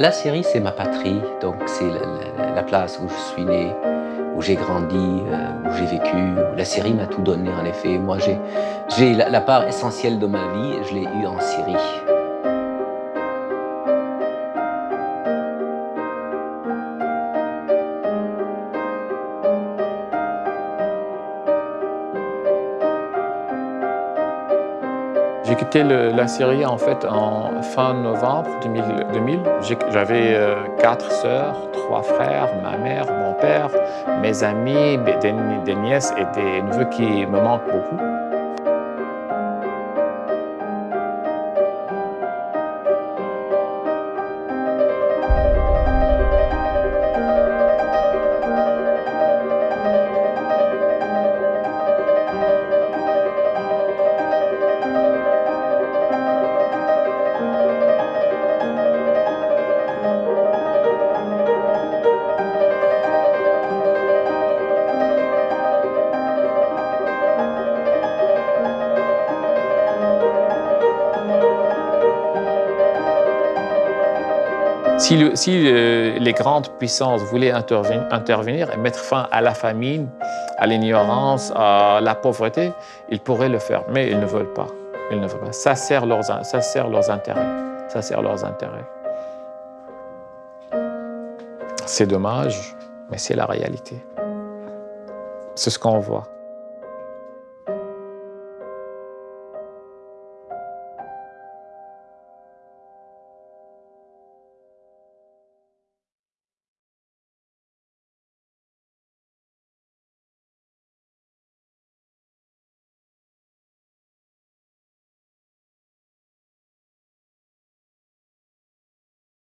La Syrie, c'est ma patrie, donc c'est la, place où je suis né, où j'ai grandi, euh, où j'ai vécu. La Syrie m'a tout donné, en effet. Moi, j'ai la, la part essentielle de ma vie, je l'ai eue en Syrie. J'ai quitté la Syrie en fait en fin novembre 2000. J'avais euh, quatre sœurs, trois frères, ma mère, mon père, mes amis, des, des nièces et des neveux qui me manquent beaucoup. Si, les grandes puissances voulaient intervenir, et mettre fin à la famine, à l'ignorance, à la pauvreté, ils pourraient le faire, mais ils ne veulent pas. Ils ne veulent pas. Ça sert leurs, ça sert leurs intérêts. Ça sert leurs intérêts. C'est dommage, mais c'est la réalité. C'est ce qu'on voit.